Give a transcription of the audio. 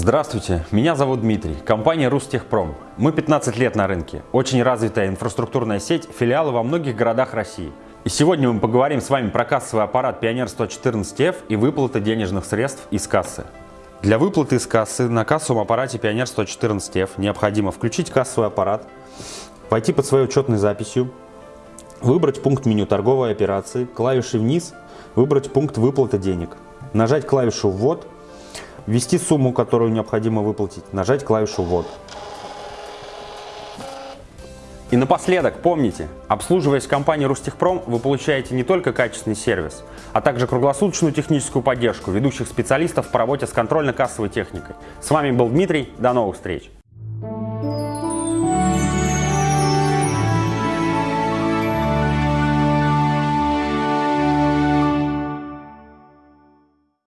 Здравствуйте, меня зовут Дмитрий, компания Рустехпром. Мы 15 лет на рынке, очень развитая инфраструктурная сеть, филиалы во многих городах России. И сегодня мы поговорим с вами про кассовый аппарат Pioneer 114F и выплаты денежных средств из кассы. Для выплаты из кассы на кассовом аппарате Pioneer 114F необходимо включить кассовый аппарат, пойти под своей учетной записью, выбрать пункт меню торговой операции, клавиши вниз, выбрать пункт выплаты денег, нажать клавишу «Ввод», ввести сумму, которую необходимо выплатить, нажать клавишу «Ввод». И напоследок, помните, обслуживаясь в компании Рустехпром, вы получаете не только качественный сервис, а также круглосуточную техническую поддержку ведущих специалистов по работе с контрольно-кассовой техникой. С вами был Дмитрий, до новых встреч!